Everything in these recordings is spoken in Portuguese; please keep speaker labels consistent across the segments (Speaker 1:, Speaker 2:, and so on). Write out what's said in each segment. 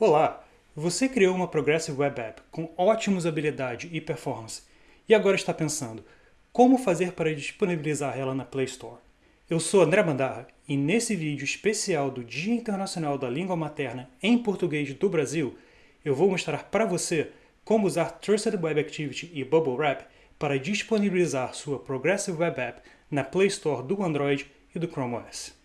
Speaker 1: Olá! Você criou uma Progressive Web App com ótima usabilidade e performance e agora está pensando como fazer para disponibilizar ela na Play Store. Eu sou André Bandarra e nesse vídeo especial do Dia Internacional da Língua Materna em Português do Brasil, eu vou mostrar para você como usar Trusted Web Activity e Bubble Wrap para disponibilizar sua Progressive Web App na Play Store do Android e do Chrome OS.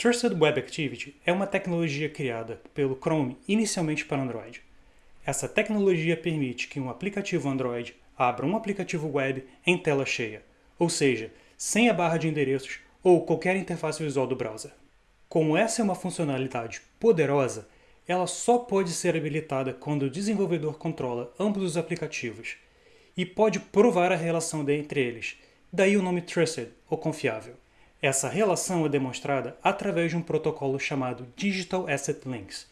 Speaker 1: Trusted Web Activity é uma tecnologia criada pelo Chrome inicialmente para Android. Essa tecnologia permite que um aplicativo Android abra um aplicativo web em tela cheia, ou seja, sem a barra de endereços ou qualquer interface visual do browser. Como essa é uma funcionalidade poderosa, ela só pode ser habilitada quando o desenvolvedor controla ambos os aplicativos e pode provar a relação entre eles, daí o nome Trusted, ou confiável. Essa relação é demonstrada através de um protocolo chamado Digital Asset Links,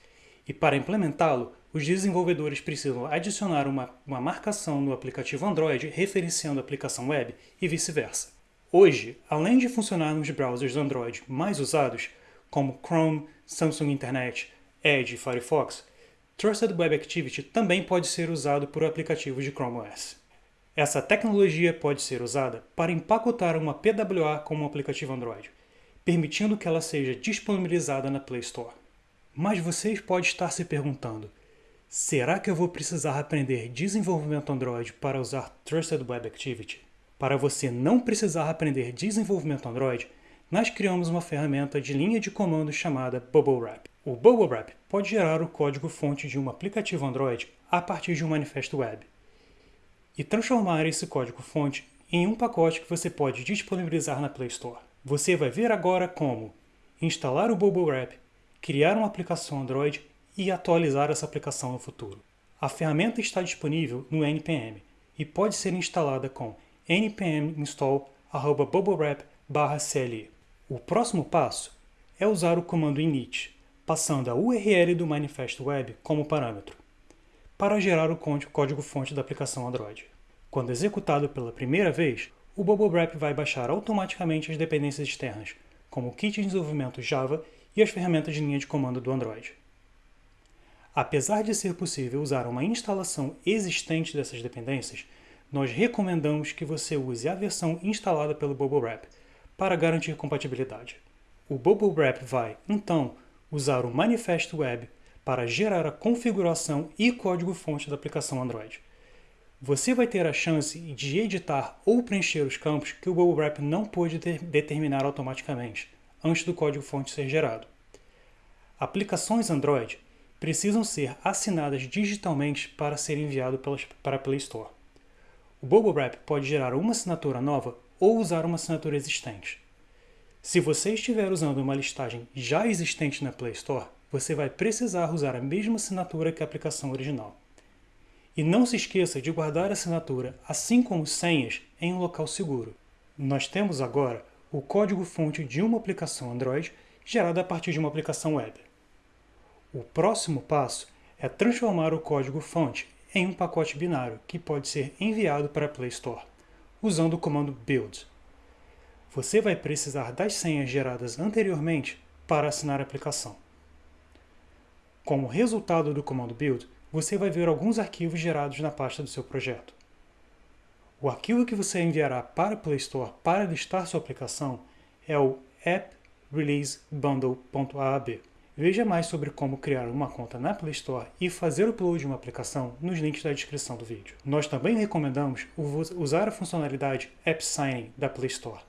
Speaker 1: e para implementá-lo, os desenvolvedores precisam adicionar uma, uma marcação no aplicativo Android referenciando a aplicação web e vice-versa. Hoje, além de funcionar nos browsers Android mais usados, como Chrome, Samsung Internet, Edge e Firefox, Trusted Web Activity também pode ser usado por aplicativos de Chrome OS. Essa tecnologia pode ser usada para empacotar uma PWA como um aplicativo Android, permitindo que ela seja disponibilizada na Play Store. Mas vocês podem estar se perguntando, será que eu vou precisar aprender desenvolvimento Android para usar Trusted Web Activity? Para você não precisar aprender desenvolvimento Android, nós criamos uma ferramenta de linha de comando chamada Bubble Wrap. O Bubble Wrap pode gerar o código-fonte de um aplicativo Android a partir de um manifesto web e transformar esse código-fonte em um pacote que você pode disponibilizar na Play Store. Você vai ver agora como instalar o Bubble Wrap, criar uma aplicação Android e atualizar essa aplicação no futuro. A ferramenta está disponível no npm e pode ser instalada com npm install bubblewrap/cli. O próximo passo é usar o comando init, passando a URL do manifesto web como parâmetro para gerar o código-fonte da aplicação Android. Quando executado pela primeira vez, o Bubble Wrap vai baixar automaticamente as dependências externas, como o kit de desenvolvimento Java e as ferramentas de linha de comando do Android. Apesar de ser possível usar uma instalação existente dessas dependências, nós recomendamos que você use a versão instalada pelo Bubble Wrap para garantir compatibilidade. O Bubble Wrap vai, então, usar o manifesto web para gerar a configuração e código-fonte da aplicação Android. Você vai ter a chance de editar ou preencher os campos que o Bubble Wrap não pôde determinar automaticamente, antes do código-fonte ser gerado. Aplicações Android precisam ser assinadas digitalmente para ser enviado para a Play Store. O Bubble Wrap pode gerar uma assinatura nova ou usar uma assinatura existente. Se você estiver usando uma listagem já existente na Play Store, você vai precisar usar a mesma assinatura que a aplicação original. E não se esqueça de guardar a assinatura, assim como senhas, em um local seguro. Nós temos agora o código-fonte de uma aplicação Android gerada a partir de uma aplicação web. O próximo passo é transformar o código-fonte em um pacote binário que pode ser enviado para a Play Store, usando o comando build. Você vai precisar das senhas geradas anteriormente para assinar a aplicação. Como resultado do comando build, você vai ver alguns arquivos gerados na pasta do seu projeto. O arquivo que você enviará para a Play Store para listar sua aplicação é o app.releasebundle.aab. Veja mais sobre como criar uma conta na Play Store e fazer o upload de uma aplicação nos links da descrição do vídeo. Nós também recomendamos usar a funcionalidade App Signing da Play Store.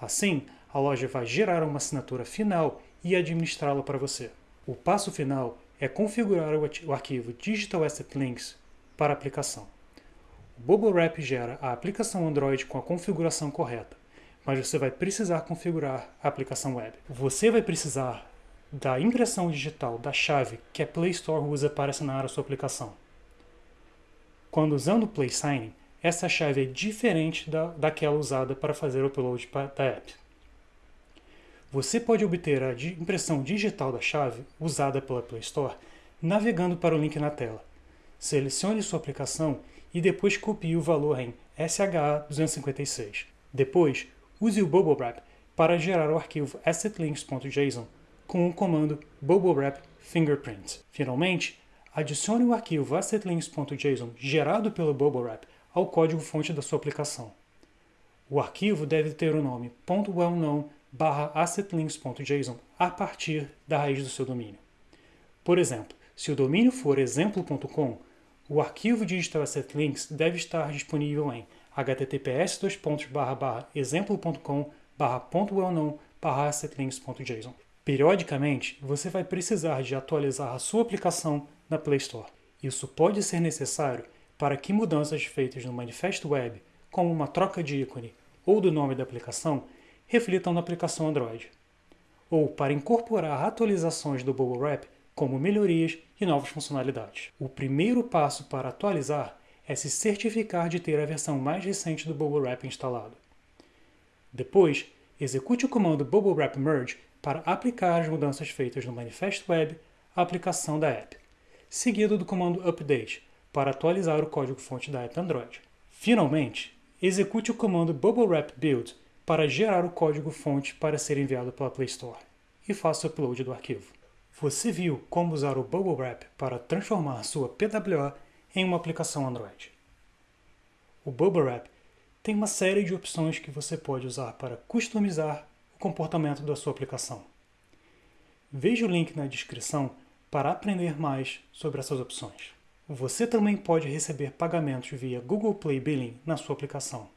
Speaker 1: Assim, a loja vai gerar uma assinatura final e administrá-la para você. O passo final é configurar o arquivo Digital Asset Links para a aplicação. O Bubble Wrap gera a aplicação Android com a configuração correta, mas você vai precisar configurar a aplicação web. Você vai precisar da impressão digital da chave que a Play Store usa para assinar a sua aplicação. Quando usando o Play Signing, essa chave é diferente da, daquela usada para fazer o upload da app. Você pode obter a impressão digital da chave, usada pela Play Store, navegando para o link na tela. Selecione sua aplicação e depois copie o valor em SHA-256. Depois, use o Bubble Wrap para gerar o arquivo assetlinks.json com o comando bubblewrap fingerprint. Finalmente, adicione o arquivo assetlinks.json gerado pelo bubblewrap ao código-fonte da sua aplicação. O arquivo deve ter o nome .wellknown assetlinks.json a partir da raiz do seu domínio. Por exemplo, se o domínio for exemplo.com, o arquivo digital assetlinks deve estar disponível em https exemplo.com assetlinks.json. Periodicamente, você vai precisar de atualizar a sua aplicação na Play Store. Isso pode ser necessário para que mudanças feitas no Manifesto Web, como uma troca de ícone ou do nome da aplicação, reflitam na aplicação Android. Ou para incorporar atualizações do Bubble Wrap, como melhorias e novas funcionalidades. O primeiro passo para atualizar é se certificar de ter a versão mais recente do Bubble Wrap instalado. Depois, execute o comando Bubble Wrap Merge para aplicar as mudanças feitas no Manifest Web à aplicação da app, seguido do comando Update para atualizar o código-fonte da app Android. Finalmente, execute o comando Bubble Wrap Build para gerar o código-fonte para ser enviado pela Play Store e faça o upload do arquivo. Você viu como usar o Bubble Wrap para transformar sua PWA em uma aplicação Android. O Bubble Wrap tem uma série de opções que você pode usar para customizar o comportamento da sua aplicação. Veja o link na descrição para aprender mais sobre essas opções. Você também pode receber pagamentos via Google Play Billing na sua aplicação,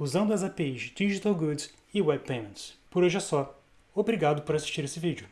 Speaker 1: usando as APIs Digital Goods e Web Payments. Por hoje é só. Obrigado por assistir esse vídeo.